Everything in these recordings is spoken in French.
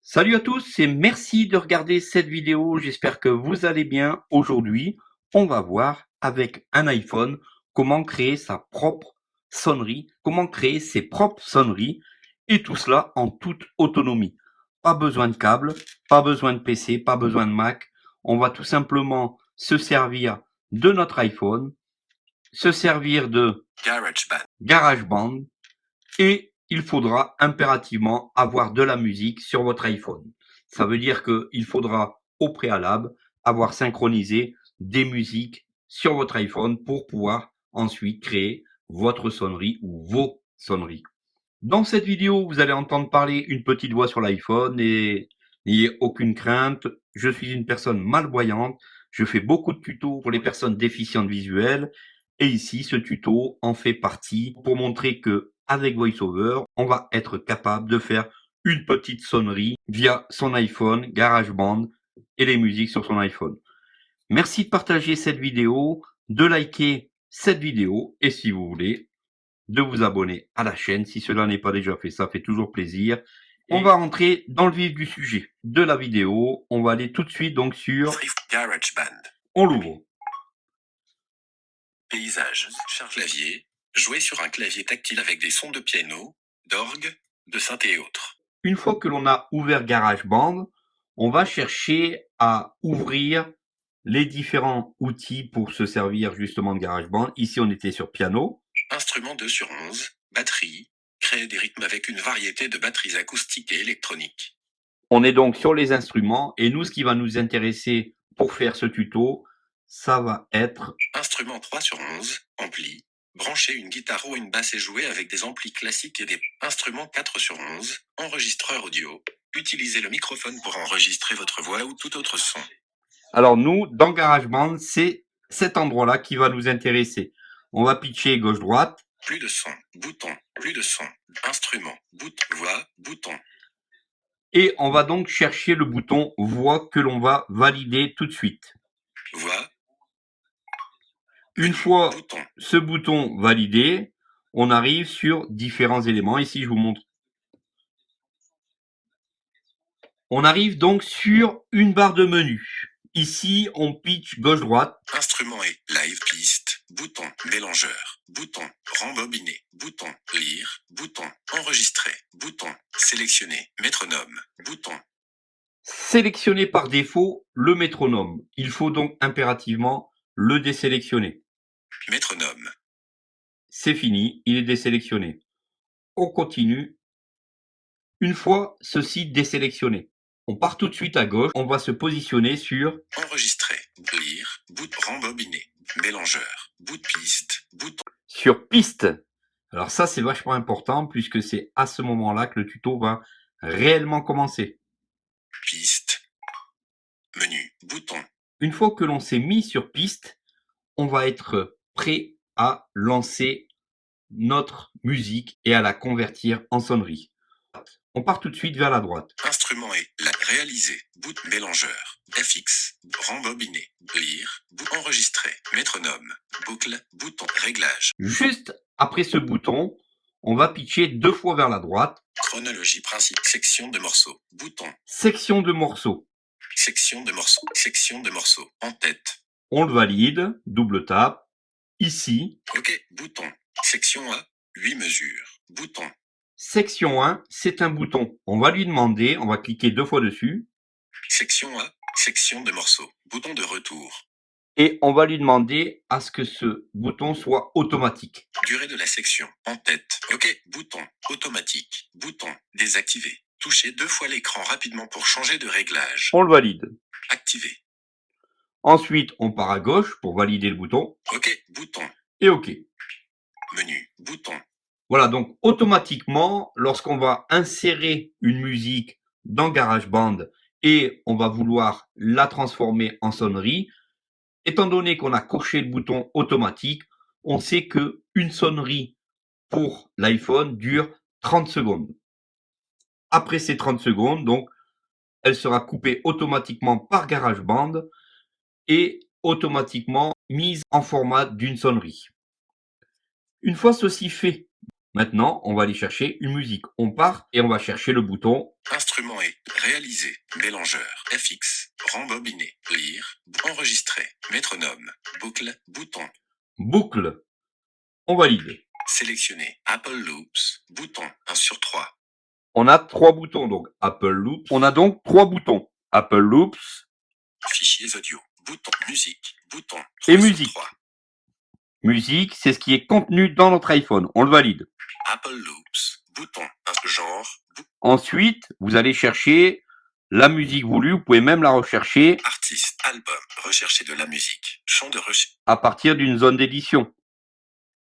Salut à tous et merci de regarder cette vidéo. J'espère que vous allez bien. Aujourd'hui, on va voir avec un iPhone comment créer sa propre sonnerie, comment créer ses propres sonneries et tout cela en toute autonomie. Pas besoin de câble, pas besoin de PC, pas besoin de Mac. On va tout simplement se servir de notre iPhone, se servir de GarageBand. GarageBand et il faudra impérativement avoir de la musique sur votre iPhone. Ça veut dire qu'il faudra au préalable avoir synchronisé des musiques sur votre iPhone pour pouvoir ensuite créer votre sonnerie ou vos sonneries. Dans cette vidéo, vous allez entendre parler une petite voix sur l'iPhone et n'ayez aucune crainte. Je suis une personne malvoyante. Je fais beaucoup de tutos pour les personnes déficientes visuelles. Et ici, ce tuto en fait partie pour montrer que avec VoiceOver, on va être capable de faire une petite sonnerie via son iPhone, GarageBand et les musiques sur son iPhone. Merci de partager cette vidéo, de liker cette vidéo et si vous voulez, de vous abonner à la chaîne si cela n'est pas déjà fait, ça fait toujours plaisir. On va rentrer dans le vif du sujet de la vidéo. On va aller tout de suite donc sur GarageBand. On l'ouvre. Paysage, charge clavier, jouer sur un clavier tactile avec des sons de piano, d'orgue, de synthé et autres. Une fois que l'on a ouvert GarageBand, on va chercher à ouvrir les différents outils pour se servir justement de GarageBand. Ici, on était sur piano. Instrument 2 sur 11, batterie, créer des rythmes avec une variété de batteries acoustiques et électroniques. On est donc sur les instruments et nous, ce qui va nous intéresser pour faire ce tuto, ça va être Instrument 3 sur 11, ampli, brancher une guitare ou une basse et jouer avec des amplis classiques et des instruments 4 sur 11, enregistreur audio. Utilisez le microphone pour enregistrer votre voix ou tout autre son. Alors nous, dans GarageBand, c'est cet endroit-là qui va nous intéresser. On va pitcher gauche-droite. Plus de son, bouton, plus de son, instrument, bouton, voix, bouton. Et on va donc chercher le bouton voix que l'on va valider tout de suite. Voix, Une fois bouton, ce bouton validé, on arrive sur différents éléments. Ici, je vous montre. On arrive donc sur une barre de menu. Ici, on pitch gauche-droite. instrument et live piste, bouton, mélangeur, bouton, rembobiner, bouton, lire, bouton, enregistrer, bouton, sélectionner, métronome, bouton, Sélectionner par défaut le métronome. Il faut donc impérativement le désélectionner. métronome, C'est fini, il est désélectionné. On continue. Une fois ceci désélectionné, on part tout de suite à gauche. On va se positionner sur enregistrer, lire, bout, rembobiner, mélangeur, bout de piste, bouton, sur piste. Alors ça, c'est vachement important puisque c'est à ce moment-là que le tuto va réellement commencer. piste, menu, bouton, Une fois que l'on s'est mis sur piste, on va être prêt à lancer notre musique et à la convertir en sonnerie. On part tout de suite vers la droite. Instrument et la réaliser, bout, mélangeur, FX, rembobiner, lire, bout, enregistrer, métronome, boucle, bouton, réglage, Juste après ce bouton, on va pitcher deux fois vers la droite. chronologie principe, section de morceaux, bouton, Section de morceaux. section de morceaux, section de morceaux, en tête, On le valide, double tap. Ici, ok, bouton, section A, 8 mesures, bouton, section 1, c'est un bouton. On va lui demander, on va cliquer deux fois dessus. section A, section de morceaux, bouton de retour, et on va lui demander à ce que ce bouton soit automatique. durée de la section, en tête, ok, bouton, automatique, bouton, désactivé, touchez deux fois l'écran rapidement pour changer de réglage, On le valide. activé, Ensuite, on part à gauche pour valider le bouton ok, bouton, et OK. menu, bouton, Voilà, donc automatiquement, lorsqu'on va insérer une musique dans GarageBand et on va vouloir la transformer en sonnerie, étant donné qu'on a coché le bouton automatique, on sait que une sonnerie pour l'iPhone dure 30 secondes. Après ces 30 secondes, donc, elle sera coupée automatiquement par GarageBand est automatiquement mise en format d'une sonnerie. Une fois ceci fait, maintenant, on va aller chercher une musique. On part et on va chercher le bouton Instrument et réaliser. Mélangeur. FX. Rembobiner. Lire. Enregistrer. Métronome. Boucle. Bouton. boucle. On valide. Sélectionner. Apple Loops. Bouton. 1 sur 3. On a trois boutons, donc Apple Loops. On a donc trois boutons. Apple Loops Fichiers audio. Bouton. Musique. Bouton. Et 3 sur musique. 3. Musique, c'est ce qui est contenu dans notre iPhone. On le valide. Apple Loops. Bouton. Genre. Ensuite, vous allez chercher la musique voulue. Vous pouvez même la rechercher Artiste. Album. Rechercher de la musique. Champ de recherche. à partir d'une zone d'édition.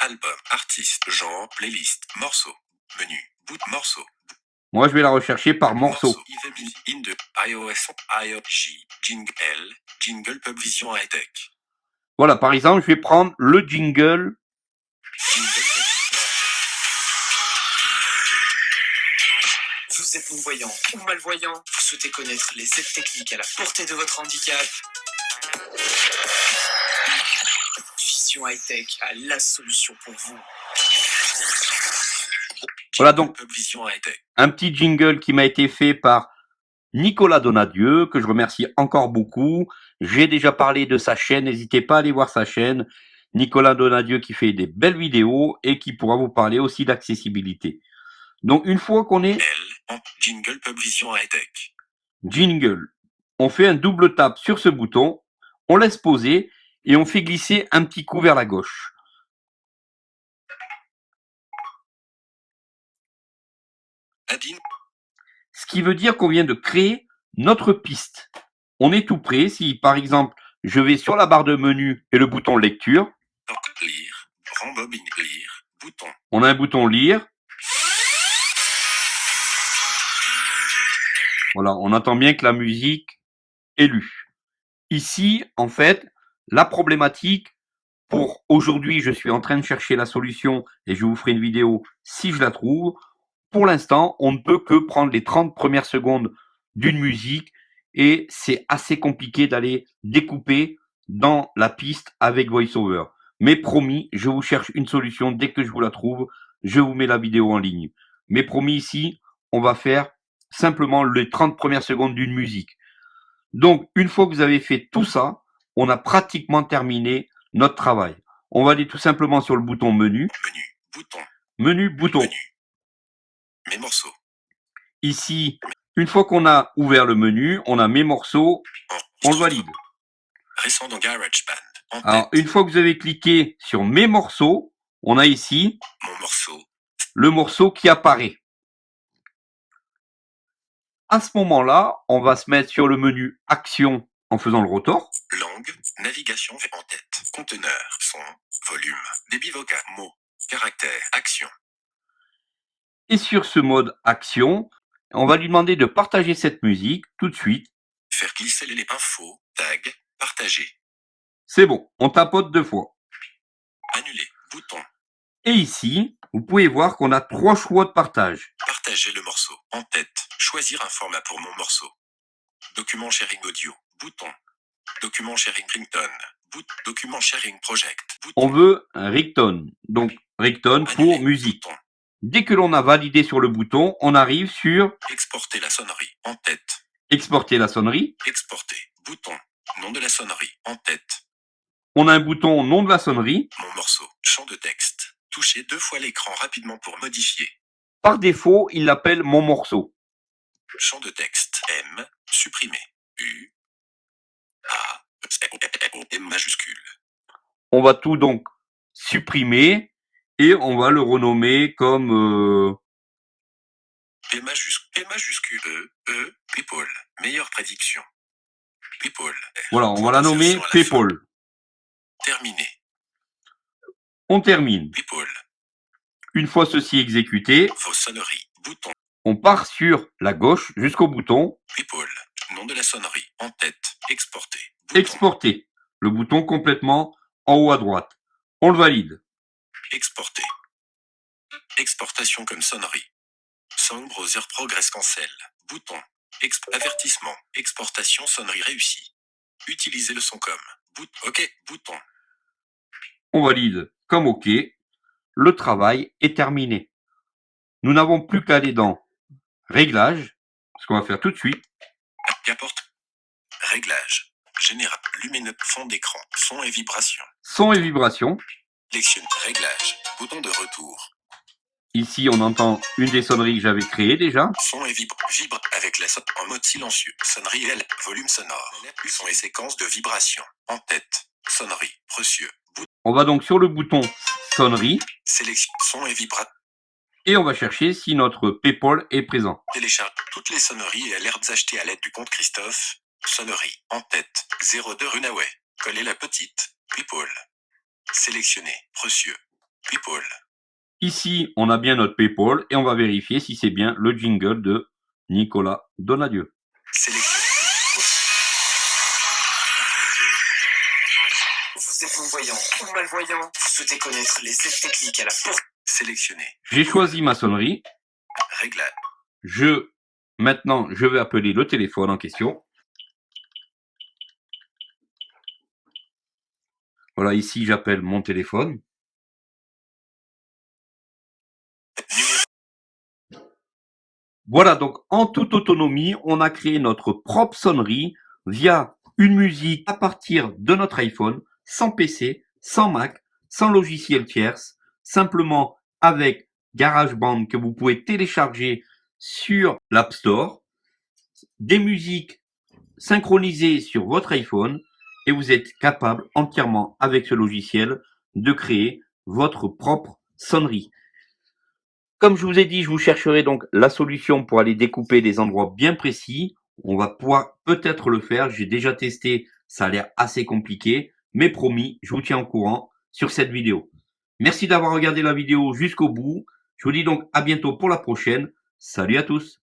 Album. Artiste. Genre. Playlist. Morceau. Menu. Bout. Morceau. Moi, je vais la rechercher par morceau. IOS. Jingle. Jingle. Voilà, par exemple, je vais prendre le jingle. Vous êtes non-voyant ou malvoyant Vous souhaitez connaître les aides techniques à la portée de votre handicap Vision High Tech a la solution pour vous. Voilà donc un petit jingle qui m'a été fait par Nicolas Donadieu, que je remercie encore beaucoup. J'ai déjà parlé de sa chaîne, n'hésitez pas à aller voir sa chaîne. Nicolas Donadieu qui fait des belles vidéos et qui pourra vous parler aussi d'accessibilité. Donc une fois qu'on est L. Jingle Pub Vision High Tech. jingle, on fait un double tap sur ce bouton, on laisse poser et on fait glisser un petit coup vers la gauche. Ce qui veut dire qu'on vient de créer notre piste. On est tout prêt. Si par exemple je vais sur la barre de menu et le bouton lecture, Doc. Lire. Rembobine. Lire. Bouton. on a un bouton lire. Voilà, on entend bien que la musique est lue. Ici, en fait, la problématique pour aujourd'hui, je suis en train de chercher la solution et je vous ferai une vidéo si je la trouve. Pour l'instant, on ne peut que prendre les 30 premières secondes d'une musique et c'est assez compliqué d'aller découper dans la piste avec VoiceOver. Mais promis, je vous cherche une solution. Dès que je vous la trouve, je vous mets la vidéo en ligne. Mais promis ici, on va faire simplement les 30 premières secondes d'une musique. Donc, une fois que vous avez fait tout ça, on a pratiquement terminé notre travail. On va aller tout simplement sur le bouton menu. Menu. Bouton. Menu, bouton. Menu. Mes morceaux. Ici, une fois qu'on a ouvert le menu, on a mes morceaux, on le valide. Récent dans GarageBand. En Alors, une fois que vous avez cliqué sur mes morceaux, on a ici Mon morceau. le morceau qui apparaît. À ce moment-là, on va se mettre sur le menu Action en faisant le rotor. Langue. Navigation en tête. Conteneur. Son. Volume. Débit vocal. Mots. Caractère. Action. Et sur ce mode Action, on va lui demander de partager cette musique tout de suite. Faire glisser les infos. Tag. Partager. C'est bon, on tapote deux fois. Annuler. Bouton. Et ici, vous pouvez voir qu'on a trois choix de partage. Partager le morceau. En tête. Choisir un format pour mon morceau. Document sharing audio. Bouton. Document sharing ringtone. Bout. Document sharing project. Bouton. On veut un ringtone. Donc, ringtone pour Annuler. musique. Bouton. Dès que l'on a validé sur le bouton, on arrive sur Exporter la sonnerie. En tête. exporter la sonnerie. Exporter. Bouton. Nom de la sonnerie. En tête. On a un bouton nom de la sonnerie. Mon morceau. Champ de texte. Touchez deux fois l'écran rapidement pour modifier. Par défaut, il l'appelle mon morceau. Champ de texte. M. Supprimer. U. A. M majuscule. On va tout donc supprimer et on va le renommer comme euh, P majuscule. E. E. People. Meilleure prédiction. People. voilà, on va la nommer. PayPal. Terminé. On termine. People. Une fois ceci exécuté. Bouton. on part sur la gauche jusqu'au bouton People. Nom de la sonnerie. En tête. Exporter. Bouton. exporter. Le bouton complètement en haut à droite. On le valide. Exporter. Exportation comme sonnerie. Song Browser Progress Cancel. Bouton. Exp- avertissement. Exportation sonnerie réussie. Utilisez le son comme bout OK, bouton. On valide comme OK. Le travail est terminé. Nous n'avons plus qu'à aller dans Réglages, ce qu'on va faire tout de suite. Qu'importe. Réglage. Général. Lumineux. Fond d'écran. Son et vibration. Son et vibration. Sélectionne. Réglage. Bouton de retour. Ici, on entend une des sonneries que j'avais créées déjà. Son et vibre. Vibre avec la son en mode silencieux. Sonnerie L. Volume sonore. Son et séquence de vibration. En tête. Sonnerie. Précieux. On va donc sur le bouton sonnerie Sélection. Son et vibra. et on va chercher si notre PayPal est présent. Télécharge toutes les sonneries et alertes achetées à l'aide du compte Christophe. Sonnerie. En tête. 02 Runaway. Coller la petite. People. Sélectionner. Précieux. People. Ici, on a bien notre PayPal et on va vérifier si c'est bien le jingle de Nicolas Donadieu. Sélectionner. Vous êtes non-voyant ou malvoyant Vous souhaitez connaître les aides techniques à la portée Sélectionner. J'ai choisi ma sonnerie. Réglage. Je, maintenant, je vais appeler le téléphone en question. Voilà, ici, j'appelle mon téléphone. Voilà, donc en toute autonomie, on a créé notre propre sonnerie via une musique à partir de notre iPhone, sans PC, sans Mac, sans logiciel tierce, simplement avec GarageBand que vous pouvez télécharger sur l'App Store, des musiques synchronisées sur votre iPhone et vous êtes capable entièrement avec ce logiciel de créer votre propre sonnerie. Comme je vous ai dit, je vous chercherai donc la solution pour aller découper des endroits bien précis. On va pouvoir peut-être le faire. J'ai déjà testé, ça a l'air assez compliqué, mais promis, je vous tiens au courant sur cette vidéo. Merci d'avoir regardé la vidéo jusqu'au bout. Je vous dis donc à bientôt pour la prochaine. Salut à tous